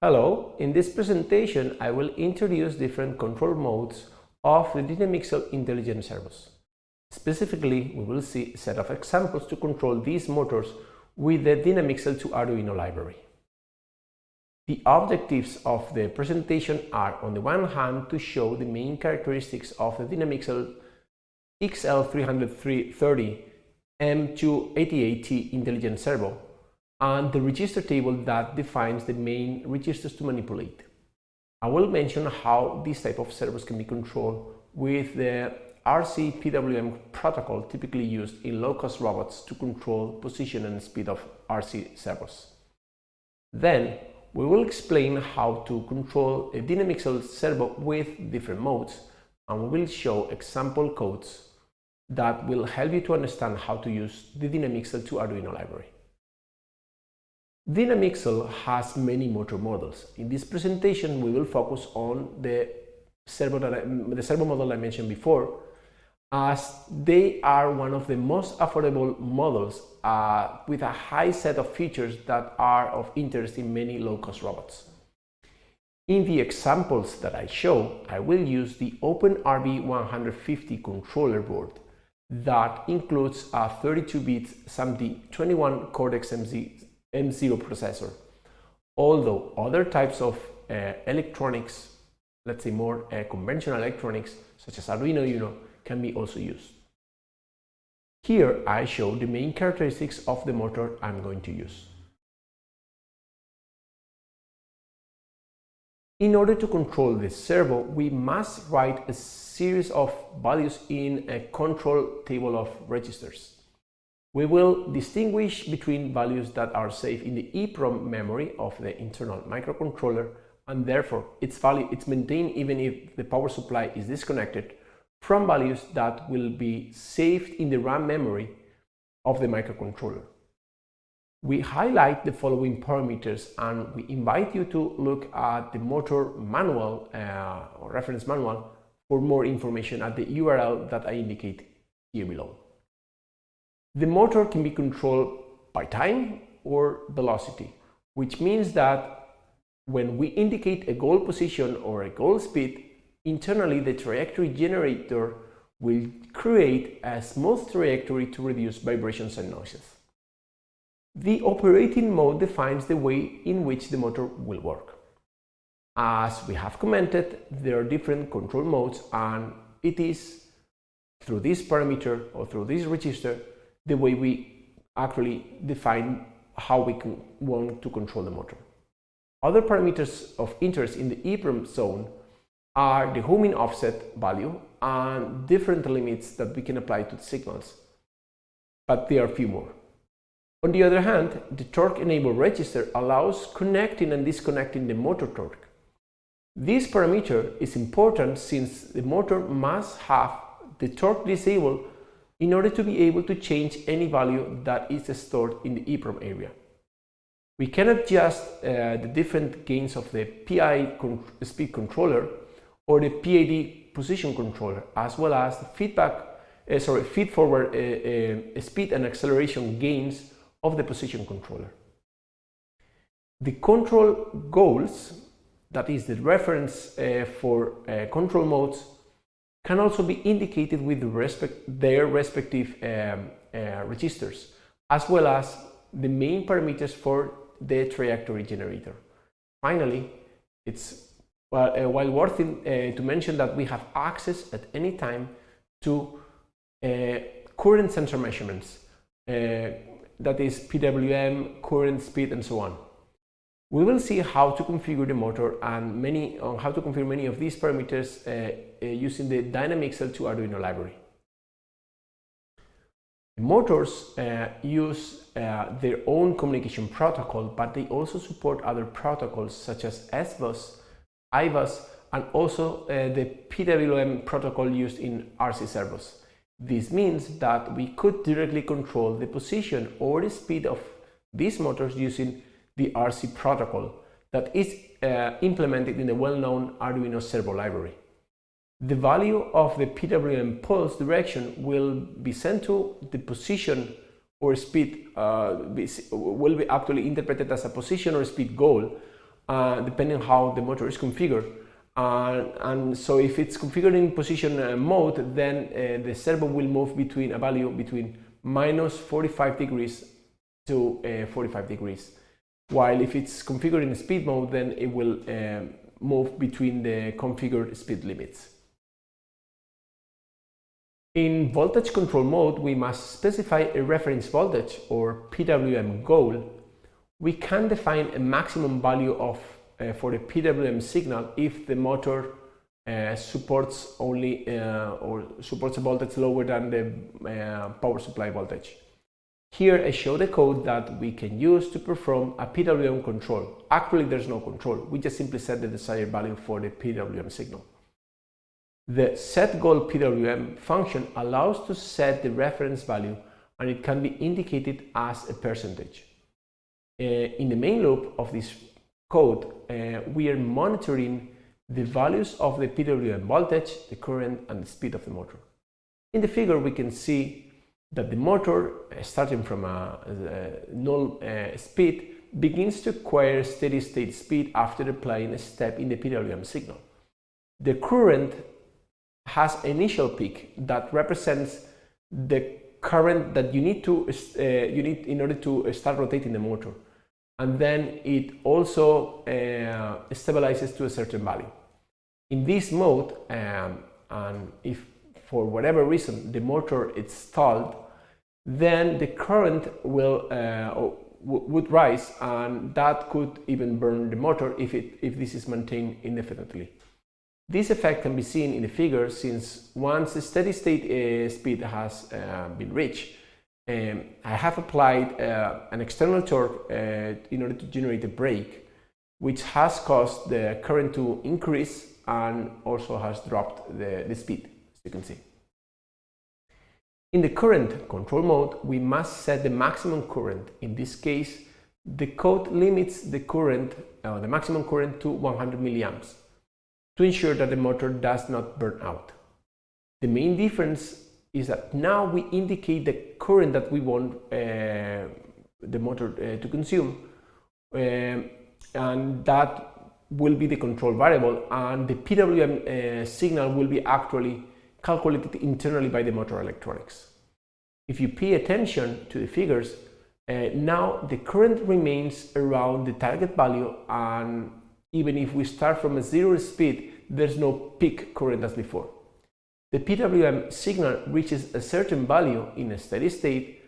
Hello, in this presentation I will introduce different control modes of the Dynamixel intelligent servos. Specifically, we will see a set of examples to control these motors with the Dynamixel to Arduino library. The objectives of the presentation are on the one hand to show the main characteristics of the Dynamixel XL330 M288T intelligent servo and the register table that defines the main registers to manipulate. I will mention how this type of servos can be controlled with the RC PWM protocol typically used in low-cost robots to control position and speed of RC servos. Then, we will explain how to control a Dynamixel servo with different modes and we will show example codes that will help you to understand how to use the Dynamixel to Arduino library. Dynamixel has many motor models. In this presentation, we will focus on the servo, I, the servo model I mentioned before, as they are one of the most affordable models uh, with a high set of features that are of interest in many low-cost robots. In the examples that I show, I will use the OpenRB150 controller board that includes a 32-bit SAMD 21 Cortex-M0 processor. Although other types of uh, electronics, let's say more uh, conventional electronics, such as Arduino Uno, can be also used. Here I show the main characteristics of the motor I'm going to use. In order to control the servo, we must write a series of values in a control table of registers. We will distinguish between values that are saved in the EEPROM memory of the internal microcontroller and therefore its value is maintained even if the power supply is disconnected from values that will be saved in the RAM memory of the microcontroller. We highlight the following parameters and we invite you to look at the motor manual uh, or reference manual for more information at the URL that I indicate here below. The motor can be controlled by time or velocity, which means that when we indicate a goal position or a goal speed, internally the trajectory generator will create a smooth trajectory to reduce vibrations and noises. The operating mode defines the way in which the motor will work. As we have commented, there are different control modes and it is through this parameter or through this register the way we actually define how we want to control the motor. Other parameters of interest in the EEPROM zone are the homing offset value and different limits that we can apply to the signals, but there are few more. On the other hand, the torque enable register allows connecting and disconnecting the motor torque. This parameter is important since the motor must have the torque disabled in order to be able to change any value that is stored in the EEPROM area. We can adjust uh, the different gains of the PI con speed controller or the PID position controller, as well as the feedback, uh, sorry, feed forward uh, uh, speed and acceleration gains of the position controller. The control goals, that is the reference uh, for uh, control modes, can also be indicated with respect, their respective um, uh, registers, as well as the main parameters for the trajectory generator. Finally, it's well, uh, while worth uh, to mention that we have access at any time to uh, current sensor measurements, uh, that is PWM, current speed, and so on. We will see how to configure the motor and many on how to configure many of these parameters uh, uh, using the Dynamixel to Arduino library. The motors uh, use uh, their own communication protocol, but they also support other protocols such as SBUS, IBUS, and also uh, the PWM protocol used in RC servos. This means that we could directly control the position or the speed of these motors using the RC protocol that is uh, implemented in the well-known Arduino servo library. The value of the PWM pulse direction will be sent to the position or speed, uh, will be actually interpreted as a position or speed goal uh, depending how the motor is configured. Uh, and so if it's configured in position uh, mode, then uh, the servo will move between a value between minus 45 degrees to uh, 45 degrees. While if it's configured in speed mode, then it will uh, move between the configured speed limits. In voltage control mode, we must specify a reference voltage or PWM goal. We can define a maximum value of uh, for the PWM signal if the motor uh, supports only uh, or supports a voltage lower than the uh, power supply voltage. Here I show the code that we can use to perform a PWM control. Actually, there's no control. We just simply set the desired value for the PWM signal. The setGoal PWM function allows to set the reference value and it can be indicated as a percentage. Uh, in the main loop of this code, uh, we are monitoring the values of the PWM voltage, the current and the speed of the motor. In the figure we can see that the motor, uh, starting from a, a null uh, speed, begins to acquire steady state speed after applying a step in the PWM signal. The current has initial peak that represents the current that you need to uh, you need in order to start rotating the motor and then it also uh, stabilizes to a certain value. In this mode, um, and if for whatever reason the motor is stalled, then the current will uh, would rise and that could even burn the motor if, it, if this is maintained indefinitely. This effect can be seen in the figure since once the steady state uh, speed has uh, been reached, um, I have applied uh, an external torque uh, in order to generate a brake, which has caused the current to increase and also has dropped the, the speed, you can see. In the current control mode, we must set the maximum current. In this case, the code limits the current, uh, the maximum current to 100 milliamps to ensure that the motor does not burn out. The main difference is that now we indicate the current that we want uh, the motor uh, to consume um, and that will be the control variable and the PWM uh, signal will be actually calculated internally by the motor electronics. If you pay attention to the figures, uh, now the current remains around the target value and even if we start from a zero speed, there's no peak current as before. The PWM signal reaches a certain value in a steady state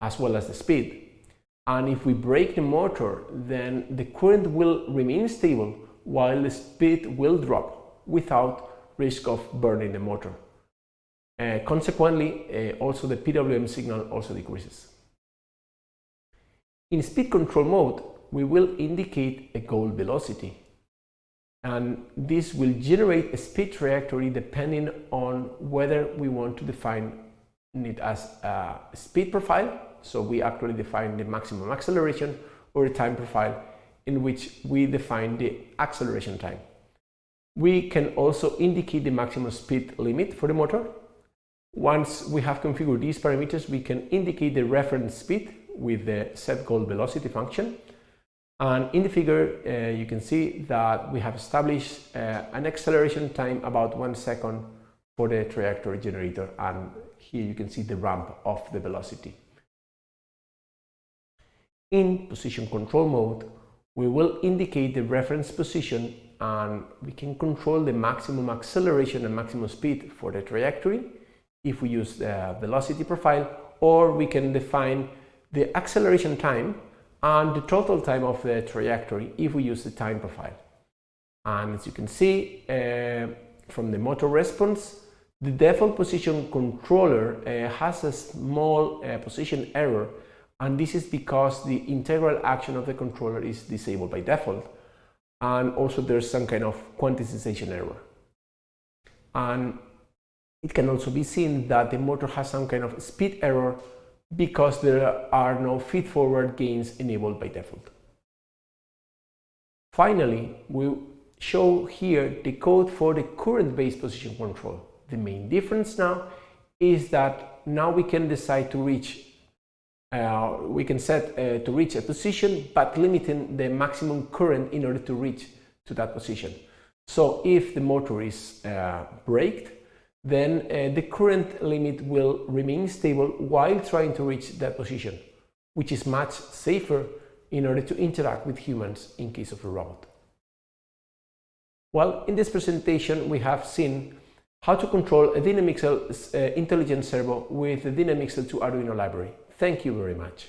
as well as the speed. And if we brake the motor, then the current will remain stable while the speed will drop without risk of burning the motor. Uh, consequently, uh, also the PWM signal also decreases. In speed control mode, we will indicate a goal velocity and this will generate a speed trajectory depending on whether we want to define it as a speed profile so we actually define the maximum acceleration or a time profile in which we define the acceleration time. We can also indicate the maximum speed limit for the motor. Once we have configured these parameters, we can indicate the reference speed with the set goal velocity function and in the figure, uh, you can see that we have established uh, an acceleration time about one second for the trajectory generator. And here you can see the ramp of the velocity. In position control mode, we will indicate the reference position and we can control the maximum acceleration and maximum speed for the trajectory if we use the velocity profile, or we can define the acceleration time and the total time of the trajectory if we use the time profile. And as you can see uh, from the motor response, the default position controller uh, has a small uh, position error and this is because the integral action of the controller is disabled by default and also there's some kind of quantization error. And it can also be seen that the motor has some kind of speed error because there are no feed-forward gains enabled by default. Finally, we show here the code for the current-based position control. The main difference now is that now we can decide to reach Uh, we can set uh, to reach a position, but limiting the maximum current in order to reach to that position. So if the motor is uh, braked, then uh, the current limit will remain stable while trying to reach that position, which is much safer in order to interact with humans in case of a robot. Well, in this presentation we have seen how to control a Dynamixel uh, intelligent servo with the Dynamixel 2 Arduino library. Thank you very much.